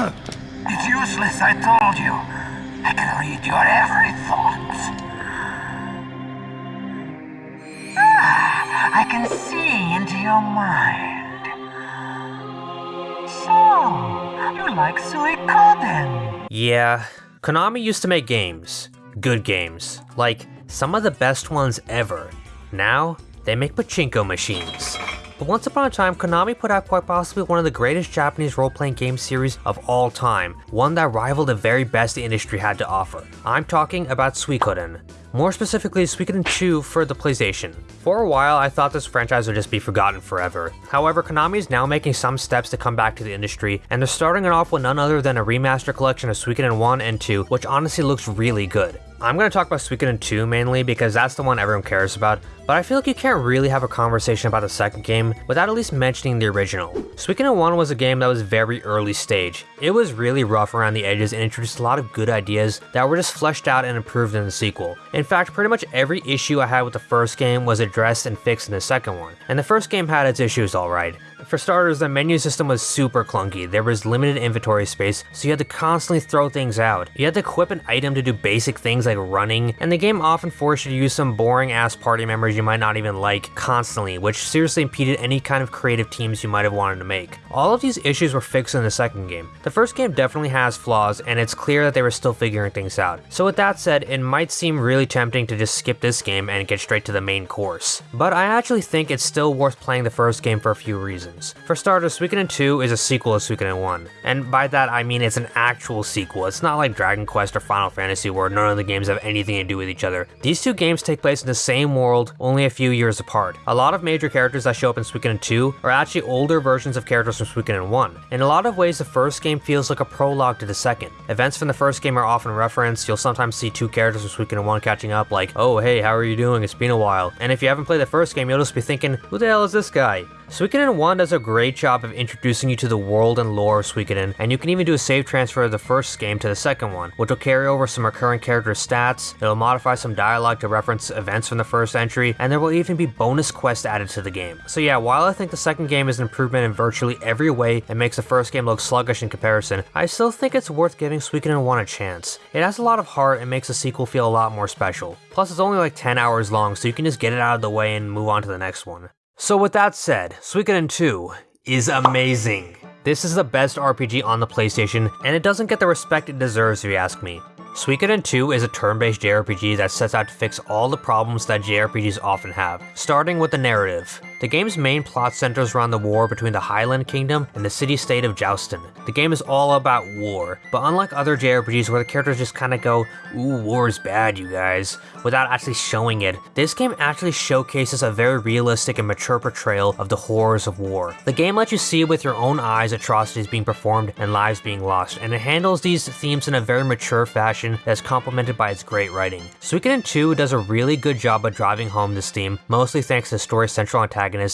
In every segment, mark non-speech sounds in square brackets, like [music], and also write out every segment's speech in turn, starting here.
It's useless, I told you. I can read your every thought. Ah, I can see into your mind. So, you like Suikoden? Yeah, Konami used to make games. Good games. Like, some of the best ones ever. Now, they make pachinko machines. But once upon a time, Konami put out quite possibly one of the greatest Japanese role-playing game series of all time, one that rivaled the very best the industry had to offer. I'm talking about Suikoden. More specifically, Suikoden 2 for the PlayStation. For a while, I thought this franchise would just be forgotten forever. However, Konami is now making some steps to come back to the industry, and they're starting it off with none other than a remaster collection of Suikoden 1 and 2, which honestly looks really good. I'm going to talk about Suikoden 2 mainly because that's the one everyone cares about, but I feel like you can't really have a conversation about the second game without at least mentioning the original. Suikoden 1 was a game that was very early stage. It was really rough around the edges and introduced a lot of good ideas that were just fleshed out and improved in the sequel. In fact, pretty much every issue I had with the first game was addressed and fixed in the second one, and the first game had its issues alright. For starters, the menu system was super clunky, there was limited inventory space, so you had to constantly throw things out. You had to equip an item to do basic things like running, and the game often forced you to use some boring ass party members you might not even like constantly, which seriously impeded any kind of creative teams you might have wanted to make. All of these issues were fixed in the second game. The first game definitely has flaws, and it's clear that they were still figuring things out. So with that said, it might seem really tempting to just skip this game and get straight to the main course. But I actually think it's still worth playing the first game for a few reasons. For starters, Suikoden 2 is a sequel to Suikoden 1, and by that I mean it's an actual sequel. It's not like Dragon Quest or Final Fantasy where none of the games have anything to do with each other. These two games take place in the same world, only a few years apart. A lot of major characters that show up in Suikoden 2 are actually older versions of characters from Suikoden 1. In a lot of ways, the first game feels like a prologue to the second. Events from the first game are often referenced, you'll sometimes see two characters from Suikoden 1 catching up like, oh hey, how are you doing, it's been a while. And if you haven't played the first game, you'll just be thinking, who the hell is this guy? Suikoden 1 does a great job of introducing you to the world and lore of Suikoden, and you can even do a save transfer of the first game to the second one, which will carry over some recurring character stats, it'll modify some dialogue to reference events from the first entry, and there will even be bonus quests added to the game. So yeah, while I think the second game is an improvement in virtually every way and makes the first game look sluggish in comparison, I still think it's worth giving Suikoden 1 a chance. It has a lot of heart and makes the sequel feel a lot more special. Plus it's only like 10 hours long, so you can just get it out of the way and move on to the next one. So with that said, Suikoden 2 is amazing. This is the best RPG on the PlayStation, and it doesn't get the respect it deserves if you ask me. Suikoden 2 is a turn-based JRPG that sets out to fix all the problems that JRPGs often have, starting with the narrative. The game's main plot centers around the war between the Highland Kingdom and the city-state of Jowston. The game is all about war, but unlike other JRPGs where the characters just kinda go, ooh, war is bad, you guys, without actually showing it, this game actually showcases a very realistic and mature portrayal of the horrors of war. The game lets you see with your own eyes atrocities being performed and lives being lost, and it handles these themes in a very mature fashion that's complemented by its great writing. Suikoden 2 does a really good job of driving home this theme, mostly thanks to story central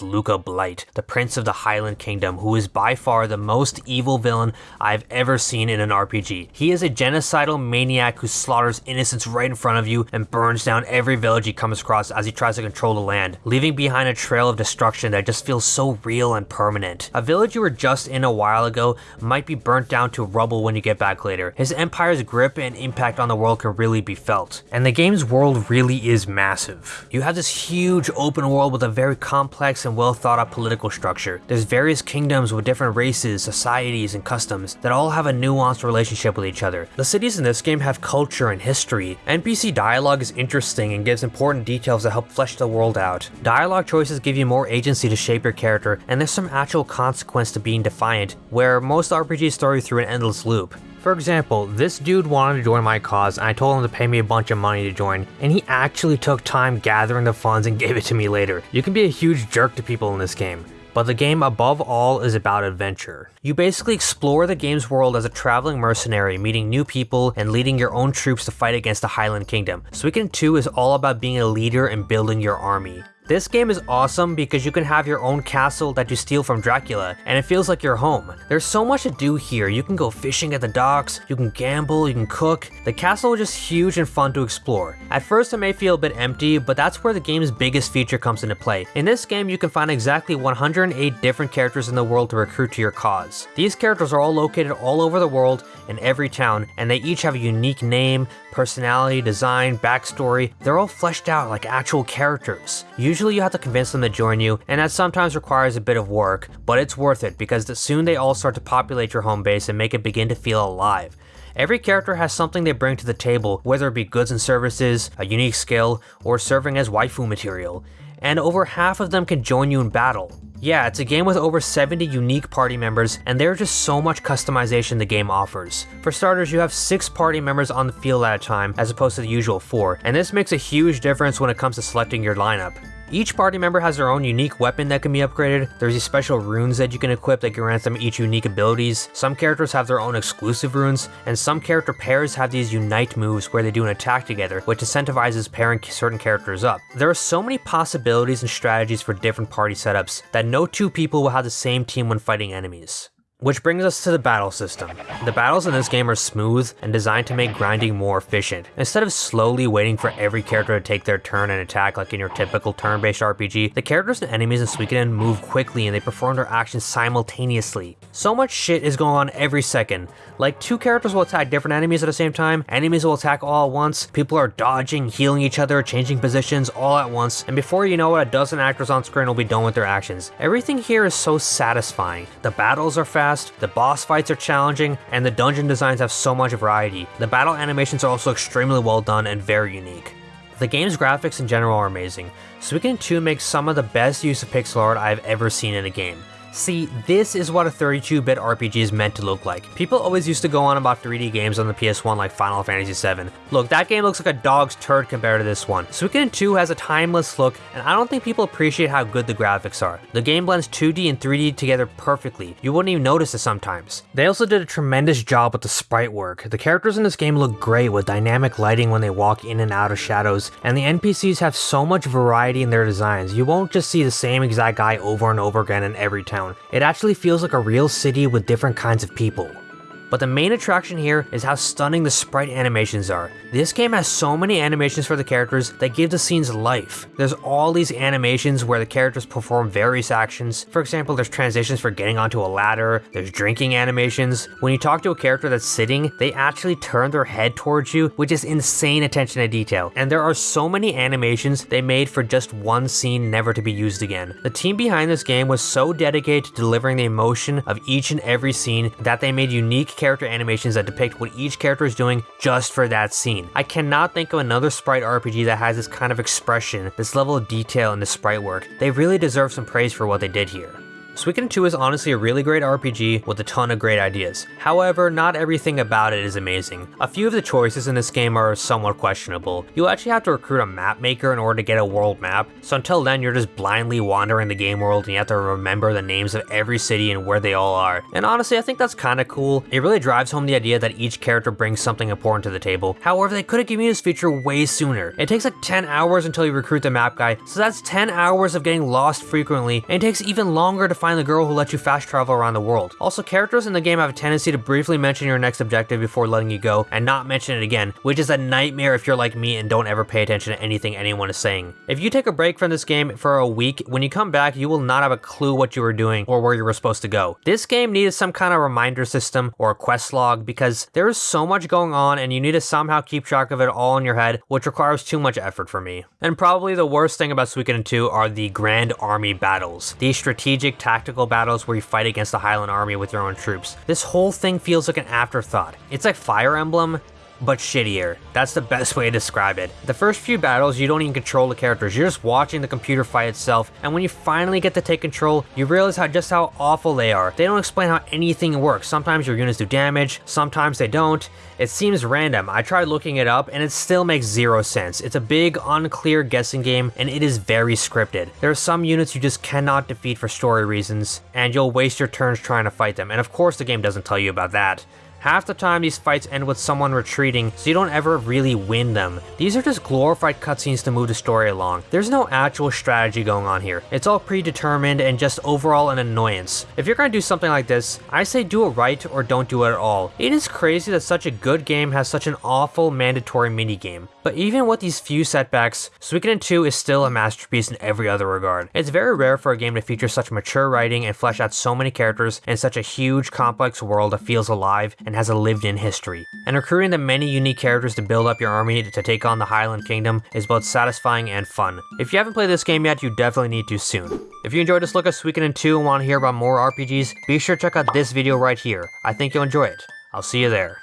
Luca Blight, the Prince of the Highland Kingdom, who is by far the most evil villain I've ever seen in an RPG. He is a genocidal maniac who slaughters innocents right in front of you and burns down every village he comes across as he tries to control the land, leaving behind a trail of destruction that just feels so real and permanent. A village you were just in a while ago might be burnt down to rubble when you get back later. His empire's grip and impact on the world can really be felt. And the game's world really is massive. You have this huge open world with a very complex complex and well thought out political structure. There's various kingdoms with different races, societies, and customs that all have a nuanced relationship with each other. The cities in this game have culture and history. NPC dialogue is interesting and gives important details that help flesh the world out. Dialogue choices give you more agency to shape your character, and there's some actual consequence to being defiant, where most RPGs throw you through an endless loop. For example, this dude wanted to join my cause and I told him to pay me a bunch of money to join, and he actually took time gathering the funds and [laughs] gave it to me later. You can be a huge jerk to people in this game. But the game above all is about adventure. You basically explore the game's world as a traveling mercenary, meeting new people and leading your own troops to fight against the Highland Kingdom. Suikoden 2 is all about being a leader and building your army. This game is awesome because you can have your own castle that you steal from Dracula, and it feels like your home. There's so much to do here. You can go fishing at the docks, you can gamble, you can cook. The castle is just huge and fun to explore. At first it may feel a bit empty, but that's where the game's biggest feature comes into play. In this game, you can find exactly 108 different characters in the world to recruit to your cause. These characters are all located all over the world in every town, and they each have a unique name, personality, design, backstory, they're all fleshed out like actual characters. Usually you have to convince them to join you, and that sometimes requires a bit of work, but it's worth it because soon they all start to populate your home base and make it begin to feel alive. Every character has something they bring to the table, whether it be goods and services, a unique skill, or serving as waifu material, and over half of them can join you in battle. Yeah, it's a game with over 70 unique party members, and there's just so much customization the game offers. For starters, you have 6 party members on the field at a time, as opposed to the usual 4, and this makes a huge difference when it comes to selecting your lineup. Each party member has their own unique weapon that can be upgraded, there's these special runes that you can equip that grant them each unique abilities, some characters have their own exclusive runes, and some character pairs have these unite moves where they do an attack together, which incentivizes pairing certain characters up. There are so many possibilities and strategies for different party setups that no two people will have the same team when fighting enemies. Which brings us to the battle system. The battles in this game are smooth and designed to make grinding more efficient. Instead of slowly waiting for every character to take their turn and attack like in your typical turn-based RPG, the characters and enemies in Suikoden move quickly and they perform their actions simultaneously. So much shit is going on every second. Like two characters will attack different enemies at the same time, enemies will attack all at once, people are dodging, healing each other, changing positions all at once, and before you know it, a dozen actors on screen will be done with their actions. Everything here is so satisfying. The battles are fast, fast, the boss fights are challenging, and the dungeon designs have so much variety. The battle animations are also extremely well done and very unique. The game's graphics in general are amazing. Suikoden 2 makes some of the best use of pixel art I've ever seen in a game. See, this is what a 32-bit RPG is meant to look like. People always used to go on about 3D games on the PS1 like Final Fantasy VII. Look, that game looks like a dog's turd compared to this one. Suikoden 2 has a timeless look, and I don't think people appreciate how good the graphics are. The game blends 2D and 3D together perfectly. You wouldn't even notice it sometimes. They also did a tremendous job with the sprite work. The characters in this game look great with dynamic lighting when they walk in and out of shadows, and the NPCs have so much variety in their designs. You won't just see the same exact guy over and over again in every town town. It actually feels like a real city with different kinds of people. But the main attraction here is how stunning the sprite animations are. This game has so many animations for the characters that give the scenes life. There's all these animations where the characters perform various actions. For example, there's transitions for getting onto a ladder, there's drinking animations. When you talk to a character that's sitting, they actually turn their head towards you, which is insane attention to detail. And there are so many animations they made for just one scene never to be used again. The team behind this game was so dedicated to delivering the emotion of each and every scene that they made unique character animations that depict what each character is doing just for that scene. I cannot think of another sprite RPG that has this kind of expression, this level of detail in the sprite work. They really deserve some praise for what they did here. Suikoden 2 is honestly a really great RPG with a ton of great ideas. However, not everything about it is amazing. A few of the choices in this game are somewhat questionable. You'll actually have to recruit a map maker in order to get a world map, so until then you're just blindly wandering the game world and you have to remember the names of every city and where they all are. And honestly, I think that's kinda cool. It really drives home the idea that each character brings something important to the table. However, they could have given you this feature way sooner. It takes like 10 hours until you recruit the map guy, so that's 10 hours of getting lost frequently, and it takes even longer to find find the girl who lets you fast travel around the world. Also, characters in the game have a tendency to briefly mention your next objective before letting you go and not mention it again, which is a nightmare if you're like me and don't ever pay attention to anything anyone is saying. If you take a break from this game for a week, when you come back, you will not have a clue what you were doing or where you were supposed to go. This game needed some kind of reminder system or a quest log because there is so much going on and you need to somehow keep track of it all in your head, which requires too much effort for me. And probably the worst thing about Suikoden 2 are the Grand Army battles. These strategic tactics tactical battles where you fight against the Highland army with your own troops. This whole thing feels like an afterthought. It's like Fire Emblem, but shittier. That's the best way to describe it. The first few battles, you don't even control the characters, you're just watching the computer fight itself, and when you finally get to take control, you realize how just how awful they are. They don't explain how anything works. Sometimes your units do damage, sometimes they don't. It seems random. I tried looking it up, and it still makes zero sense. It's a big, unclear guessing game, and it is very scripted. There are some units you just cannot defeat for story reasons, and you'll waste your turns trying to fight them, and of course the game doesn't tell you about that. Half the time these fights end with someone retreating, so you don't ever really win them. These are just glorified cutscenes to move the story along. There's no actual strategy going on here. It's all predetermined and just overall an annoyance. If you're gonna do something like this, I say do it right or don't do it at all. It is crazy that such a good game has such an awful mandatory minigame. But even with these few setbacks, Suikoden 2 is still a masterpiece in every other regard. It's very rare for a game to feature such mature writing and flesh out so many characters in such a huge, complex world that feels alive and has a lived-in history. And recruiting the many unique characters to build up your army to take on the Highland Kingdom is both satisfying and fun. If you haven't played this game yet, you definitely need to soon. If you enjoyed this look at Suikoden 2 and want to hear about more RPGs, be sure to check out this video right here. I think you'll enjoy it. I'll see you there.